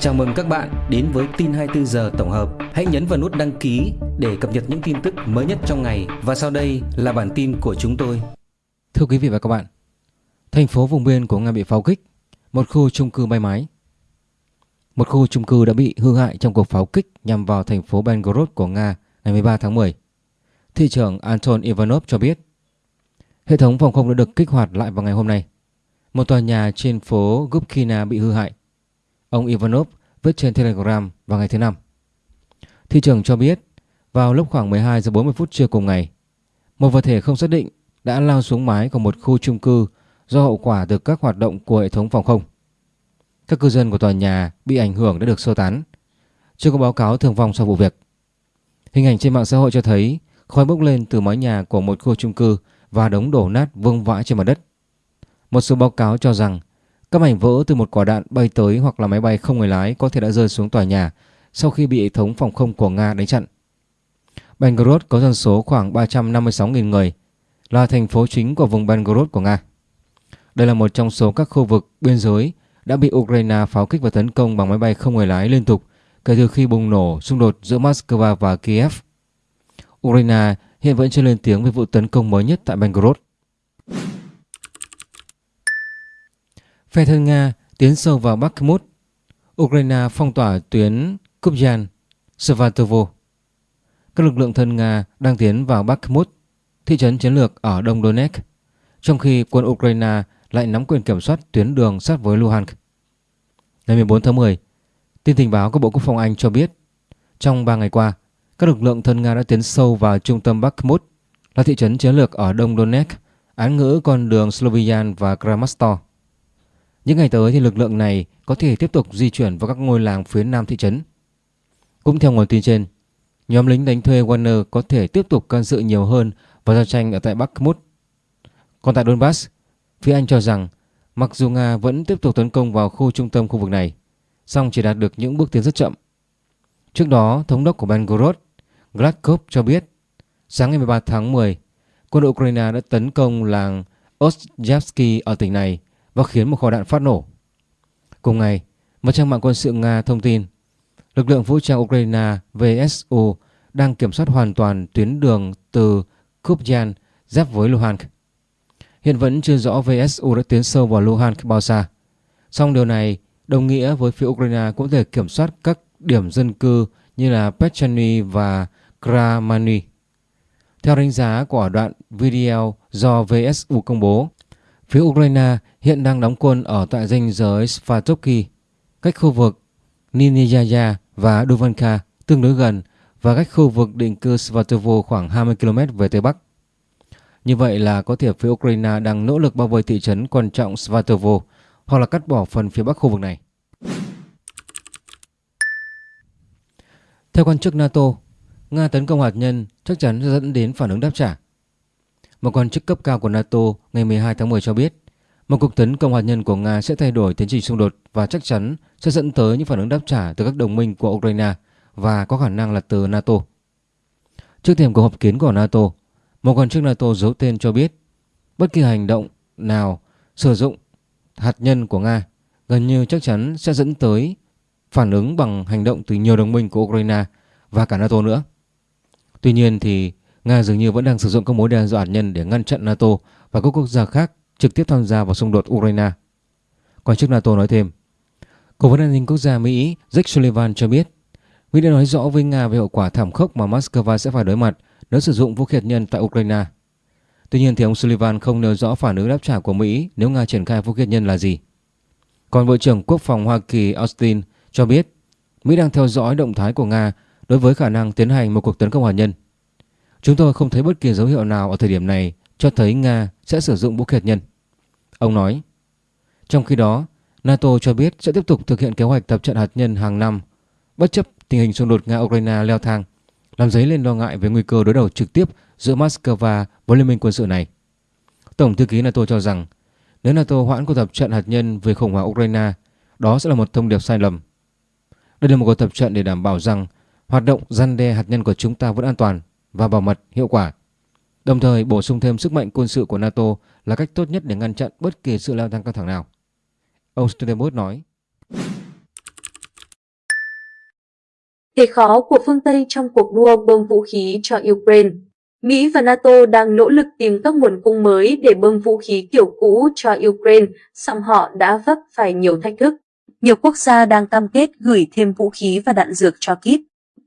Chào mừng các bạn đến với tin 24 giờ tổng hợp. Hãy nhấn vào nút đăng ký để cập nhật những tin tức mới nhất trong ngày và sau đây là bản tin của chúng tôi. Thưa quý vị và các bạn, thành phố vùng biên của Nga bị pháo kích, một khu chung cư bay mái. Một khu chung cư đã bị hư hại trong cuộc pháo kích nhằm vào thành phố Belgorod của Nga ngày 13 tháng 10. Thị trưởng Anton Ivanov cho biết, hệ thống phòng không đã được kích hoạt lại vào ngày hôm nay. Một tòa nhà trên phố Gubkina bị hư hại Ông Ivanov viết trên Telegram vào ngày thứ năm. Thị trưởng cho biết vào lúc khoảng 12 giờ 40 phút trưa cùng ngày, một vật thể không xác định đã lao xuống mái của một khu chung cư do hậu quả từ các hoạt động của hệ thống phòng không. Các cư dân của tòa nhà bị ảnh hưởng đã được sơ tán. Chưa có báo cáo thương vong sau vụ việc. Hình ảnh trên mạng xã hội cho thấy khói bốc lên từ mái nhà của một khu chung cư và đống đổ nát vương vãi trên mặt đất. Một số báo cáo cho rằng các mảnh vỡ từ một quả đạn bay tới hoặc là máy bay không người lái có thể đã rơi xuống tòa nhà sau khi bị hệ thống phòng không của Nga đánh chặn. Belgorod có dân số khoảng 356.000 người, là thành phố chính của vùng Belgorod của Nga. Đây là một trong số các khu vực biên giới đã bị Ukraine pháo kích và tấn công bằng máy bay không người lái liên tục kể từ khi bùng nổ xung đột giữa Moscow và Kiev. Ukraine hiện vẫn chưa lên tiếng về vụ tấn công mới nhất tại Belgorod. Phe thân Nga tiến sâu vào Bakhmut, Ukraine phong tỏa tuyến Kupyan, Svatovo. Các lực lượng thân Nga đang tiến vào Bakhmut, thị trấn chiến lược ở đông Donetsk, trong khi quân Ukraine lại nắm quyền kiểm soát tuyến đường sát với Luhansk. Ngày 14 tháng 10, tin tình báo của Bộ Quốc phòng Anh cho biết trong 3 ngày qua, các lực lượng thân Nga đã tiến sâu vào trung tâm Bakhmut, là thị trấn chiến lược ở đông Donetsk, án ngữ con đường Slovian và Kramatorsk. Những ngày tới thì lực lượng này có thể tiếp tục di chuyển vào các ngôi làng phía nam thị trấn. Cũng theo nguồn tin trên, nhóm lính đánh thuê Warner có thể tiếp tục can dự nhiều hơn vào giao tranh ở tại Bakhmut. Còn tại Donbass, phía Anh cho rằng mặc dù Nga vẫn tiếp tục tấn công vào khu trung tâm khu vực này, song chỉ đạt được những bước tiến rất chậm. Trước đó, thống đốc của Belgorod, Gladkov cho biết, sáng ngày 13 tháng 10, quân đội Ukraine đã tấn công làng Ostjevsky ở tỉnh này và khiến một kho đạn phát nổ. Cùng ngày, một trang mạng quân sự Nga thông tin lực lượng vũ trang Ukraine VSU đang kiểm soát hoàn toàn tuyến đường từ Kupyan giáp với Luhansk. Hiện vẫn chưa rõ VSU đã tiến sâu vào Luhansk bao xa. Song điều này đồng nghĩa với phía Ukraine cũng thể kiểm soát các điểm dân cư như là Pechany và Kramany. Theo đánh giá của đoạn video do VSU công bố, Phía Ukraine hiện đang đóng quân ở tại danh giới Svatovki, cách khu vực Niniyaya và Duvanka tương đối gần và cách khu vực định cư Svatovo khoảng 20 km về Tây Bắc. Như vậy là có thể phía Ukraine đang nỗ lực bao vây thị trấn quan trọng Svatovo hoặc là cắt bỏ phần phía bắc khu vực này. Theo quan chức NATO, Nga tấn công hạt nhân chắc chắn sẽ dẫn đến phản ứng đáp trả. Một quan chức cấp cao của NATO ngày 12 tháng 10 cho biết một cuộc tấn công hạt nhân của Nga sẽ thay đổi tiến trình xung đột và chắc chắn sẽ dẫn tới những phản ứng đáp trả từ các đồng minh của Ukraine và có khả năng là từ NATO. Trước thềm cuộc họp kiến của NATO, một quan chức NATO giấu tên cho biết bất kỳ hành động nào sử dụng hạt nhân của Nga gần như chắc chắn sẽ dẫn tới phản ứng bằng hành động từ nhiều đồng minh của Ukraine và cả NATO nữa. Tuy nhiên thì Nga dường như vẫn đang sử dụng các mối đe dọa hạt nhân để ngăn chặn NATO và các quốc gia khác trực tiếp tham gia vào xung đột Ukraine. Quan chức NATO nói thêm, Cố vấn an ninh quốc gia Mỹ Jake Sullivan cho biết Mỹ đã nói rõ với Nga về hậu quả thảm khốc mà Moscow sẽ phải đối mặt nếu sử dụng vũ khí hạt nhân tại Ukraine. Tuy nhiên thì ông Sullivan không nêu rõ phản ứng đáp trả của Mỹ nếu Nga triển khai vũ khí hạt nhân là gì. Còn Bộ trưởng Quốc phòng Hoa Kỳ Austin cho biết Mỹ đang theo dõi động thái của Nga đối với khả năng tiến hành một cuộc tấn công hạt nhân. Chúng tôi không thấy bất kỳ dấu hiệu nào ở thời điểm này cho thấy Nga sẽ sử dụng vũ khí hạt nhân. Ông nói, trong khi đó, NATO cho biết sẽ tiếp tục thực hiện kế hoạch tập trận hạt nhân hàng năm, bất chấp tình hình xung đột Nga-Ukraine leo thang, làm dấy lên lo ngại về nguy cơ đối đầu trực tiếp giữa Moscow với liên minh quân sự này. Tổng thư ký NATO cho rằng, nếu NATO hoãn cuộc tập trận hạt nhân về khủng hoảng Ukraine, đó sẽ là một thông điệp sai lầm. Đây là một cuộc tập trận để đảm bảo rằng hoạt động gian đe hạt nhân của chúng ta vẫn an toàn và bảo mật hiệu quả. Đồng thời bổ sung thêm sức mạnh quân sự của NATO là cách tốt nhất để ngăn chặn bất kỳ sự leo thang căng thẳng nào. Ông Stoltenberg nói. Thế khó của phương Tây trong cuộc đua bơm vũ khí cho Ukraine Mỹ và NATO đang nỗ lực tìm các nguồn cung mới để bơm vũ khí kiểu cũ cho Ukraine, song họ đã vấp phải nhiều thách thức. Nhiều quốc gia đang cam kết gửi thêm vũ khí và đạn dược cho Kyiv.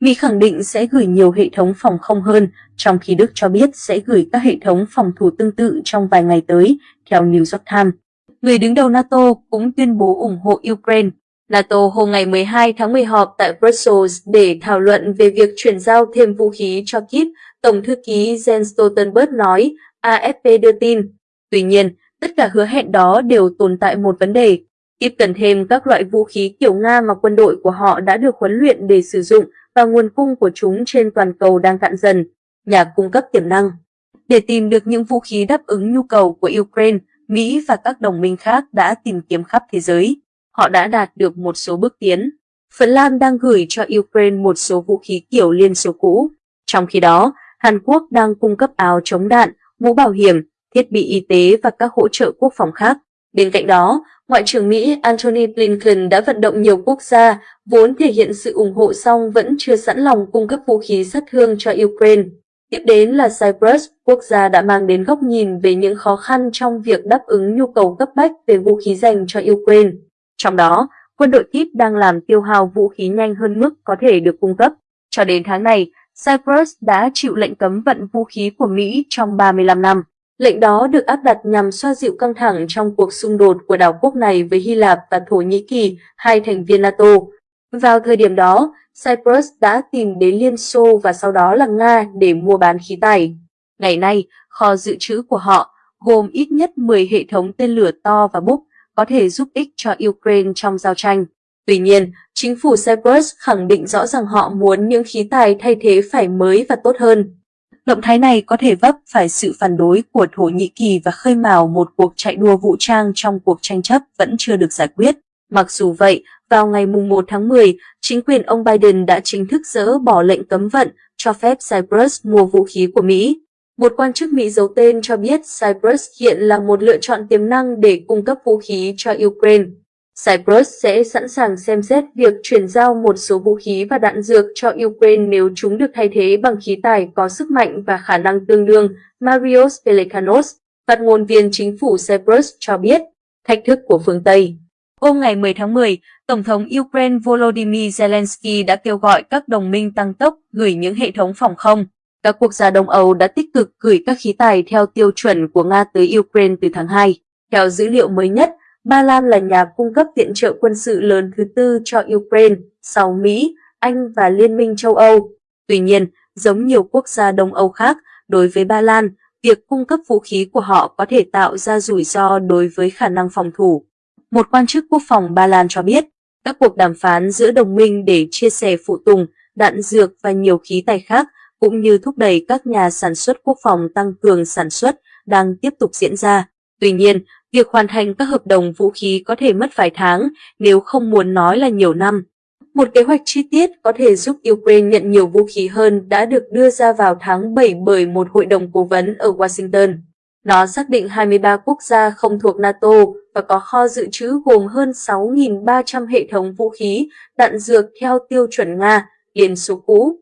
Mỹ khẳng định sẽ gửi nhiều hệ thống phòng không hơn, trong khi Đức cho biết sẽ gửi các hệ thống phòng thủ tương tự trong vài ngày tới, theo New York Times. Người đứng đầu NATO cũng tuyên bố ủng hộ Ukraine. NATO hôm ngày 12 tháng 10 họp tại Brussels để thảo luận về việc chuyển giao thêm vũ khí cho Kiev. Tổng thư ký Jens Stoltenberg nói, AFP đưa tin. Tuy nhiên, tất cả hứa hẹn đó đều tồn tại một vấn đề. Kiev cần thêm các loại vũ khí kiểu Nga mà quân đội của họ đã được huấn luyện để sử dụng và nguồn cung của chúng trên toàn cầu đang cạn dần. Nhà cung cấp tiềm năng Để tìm được những vũ khí đáp ứng nhu cầu của Ukraine, Mỹ và các đồng minh khác đã tìm kiếm khắp thế giới. Họ đã đạt được một số bước tiến. Phần Lan đang gửi cho Ukraine một số vũ khí kiểu Liên Xô cũ. Trong khi đó, Hàn Quốc đang cung cấp áo chống đạn, mũ bảo hiểm, thiết bị y tế và các hỗ trợ quốc phòng khác. Bên cạnh đó, Ngoại trưởng Mỹ Antony Blinken đã vận động nhiều quốc gia vốn thể hiện sự ủng hộ song vẫn chưa sẵn lòng cung cấp vũ khí sát thương cho Ukraine. Tiếp đến là Cyprus, quốc gia đã mang đến góc nhìn về những khó khăn trong việc đáp ứng nhu cầu cấp bách về vũ khí dành cho Ukraine. Trong đó, quân đội Kyiv đang làm tiêu hao vũ khí nhanh hơn mức có thể được cung cấp. Cho đến tháng này, Cyprus đã chịu lệnh cấm vận vũ khí của Mỹ trong 35 năm. Lệnh đó được áp đặt nhằm xoa dịu căng thẳng trong cuộc xung đột của đảo quốc này với Hy Lạp và Thổ Nhĩ Kỳ, hai thành viên NATO. Vào thời điểm đó, Cyprus đã tìm đến Liên Xô và sau đó là Nga để mua bán khí tài. Ngày nay, kho dự trữ của họ gồm ít nhất 10 hệ thống tên lửa to và búp có thể giúp ích cho Ukraine trong giao tranh. Tuy nhiên, chính phủ Cyprus khẳng định rõ rằng họ muốn những khí tài thay thế phải mới và tốt hơn. Động thái này có thể vấp phải sự phản đối của Thổ Nhĩ Kỳ và khơi mào một cuộc chạy đua vũ trang trong cuộc tranh chấp vẫn chưa được giải quyết. Mặc dù vậy, vào ngày 1 tháng 10, chính quyền ông Biden đã chính thức dỡ bỏ lệnh cấm vận cho phép Cyprus mua vũ khí của Mỹ. Một quan chức Mỹ giấu tên cho biết Cyprus hiện là một lựa chọn tiềm năng để cung cấp vũ khí cho Ukraine. Cyprus sẽ sẵn sàng xem xét việc chuyển giao một số vũ khí và đạn dược cho Ukraine nếu chúng được thay thế bằng khí tài có sức mạnh và khả năng tương đương, Marios Pelikanos, phát ngôn viên chính phủ Cyprus cho biết, thách thức của phương Tây. Hôm ngày 10 tháng 10, Tổng thống Ukraine Volodymyr Zelensky đã kêu gọi các đồng minh tăng tốc gửi những hệ thống phòng không. Các quốc gia Đông Âu đã tích cực gửi các khí tài theo tiêu chuẩn của Nga tới Ukraine từ tháng 2. Theo dữ liệu mới nhất, Ba Lan là nhà cung cấp viện trợ quân sự lớn thứ tư cho Ukraine sau Mỹ, Anh và Liên minh châu Âu. Tuy nhiên, giống nhiều quốc gia Đông Âu khác, đối với Ba Lan, việc cung cấp vũ khí của họ có thể tạo ra rủi ro đối với khả năng phòng thủ. Một quan chức quốc phòng Ba Lan cho biết, các cuộc đàm phán giữa đồng minh để chia sẻ phụ tùng, đạn dược và nhiều khí tài khác, cũng như thúc đẩy các nhà sản xuất quốc phòng tăng cường sản xuất, đang tiếp tục diễn ra. Tuy nhiên, Việc hoàn thành các hợp đồng vũ khí có thể mất vài tháng, nếu không muốn nói là nhiều năm. Một kế hoạch chi tiết có thể giúp Ukraine nhận nhiều vũ khí hơn đã được đưa ra vào tháng 7 bởi một hội đồng cố vấn ở Washington. Nó xác định 23 quốc gia không thuộc NATO và có kho dự trữ gồm hơn 6.300 hệ thống vũ khí, đạn dược theo tiêu chuẩn Nga, Liên Xô cũ.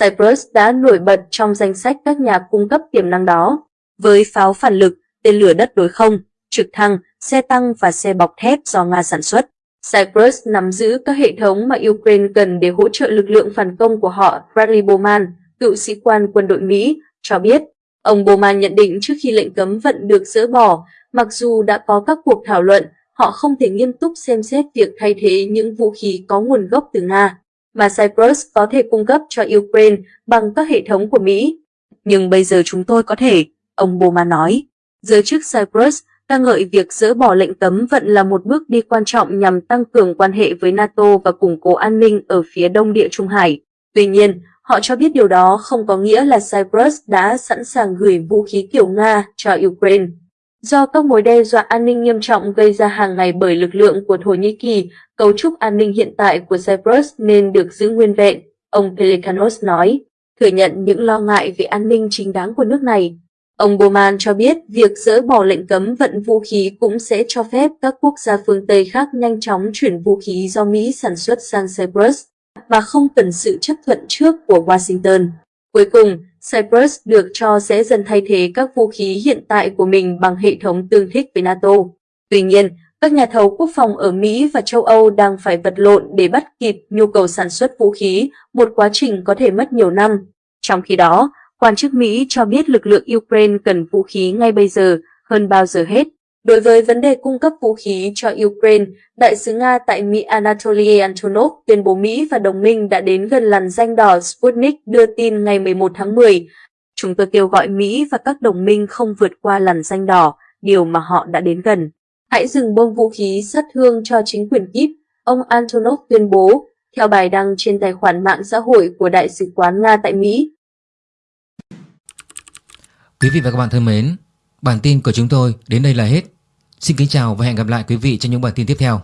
Cyprus đã nổi bật trong danh sách các nhà cung cấp tiềm năng đó. Với pháo phản lực, tên lửa đất đối không, trực thăng, xe tăng và xe bọc thép do Nga sản xuất. Cyprus nắm giữ các hệ thống mà Ukraine cần để hỗ trợ lực lượng phản công của họ. Bradley Bowman, cựu sĩ quan quân đội Mỹ, cho biết. Ông Bowman nhận định trước khi lệnh cấm vận được dỡ bỏ, mặc dù đã có các cuộc thảo luận, họ không thể nghiêm túc xem xét việc thay thế những vũ khí có nguồn gốc từ Nga, mà Cyprus có thể cung cấp cho Ukraine bằng các hệ thống của Mỹ. Nhưng bây giờ chúng tôi có thể, ông Bowman nói. Giới chức Cyprus ca ngợi việc dỡ bỏ lệnh cấm vận là một bước đi quan trọng nhằm tăng cường quan hệ với NATO và củng cố an ninh ở phía đông địa Trung Hải. Tuy nhiên, họ cho biết điều đó không có nghĩa là Cyprus đã sẵn sàng gửi vũ khí kiểu Nga cho Ukraine. Do các mối đe dọa an ninh nghiêm trọng gây ra hàng ngày bởi lực lượng của Thổ Nhĩ Kỳ, cấu trúc an ninh hiện tại của Cyprus nên được giữ nguyên vẹn, ông pelikanos nói, thừa nhận những lo ngại về an ninh chính đáng của nước này. Ông Bowman cho biết việc dỡ bỏ lệnh cấm vận vũ khí cũng sẽ cho phép các quốc gia phương Tây khác nhanh chóng chuyển vũ khí do Mỹ sản xuất sang Cyprus. và không cần sự chấp thuận trước của Washington. Cuối cùng, Cyprus được cho sẽ dần thay thế các vũ khí hiện tại của mình bằng hệ thống tương thích với NATO. Tuy nhiên, các nhà thầu quốc phòng ở Mỹ và châu Âu đang phải vật lộn để bắt kịp nhu cầu sản xuất vũ khí, một quá trình có thể mất nhiều năm. Trong khi đó, quan chức Mỹ cho biết lực lượng Ukraine cần vũ khí ngay bây giờ, hơn bao giờ hết. Đối với vấn đề cung cấp vũ khí cho Ukraine, Đại sứ Nga tại Mỹ Anatoly Antonov tuyên bố Mỹ và đồng minh đã đến gần làn danh đỏ Sputnik đưa tin ngày 11 tháng 10. Chúng tôi kêu gọi Mỹ và các đồng minh không vượt qua làn danh đỏ, điều mà họ đã đến gần. Hãy dừng bơm vũ khí sát thương cho chính quyền Kyiv, ông Antonov tuyên bố, theo bài đăng trên tài khoản mạng xã hội của Đại sứ quán Nga tại Mỹ. Quý vị và các bạn thân mến, bản tin của chúng tôi đến đây là hết. Xin kính chào và hẹn gặp lại quý vị trong những bản tin tiếp theo.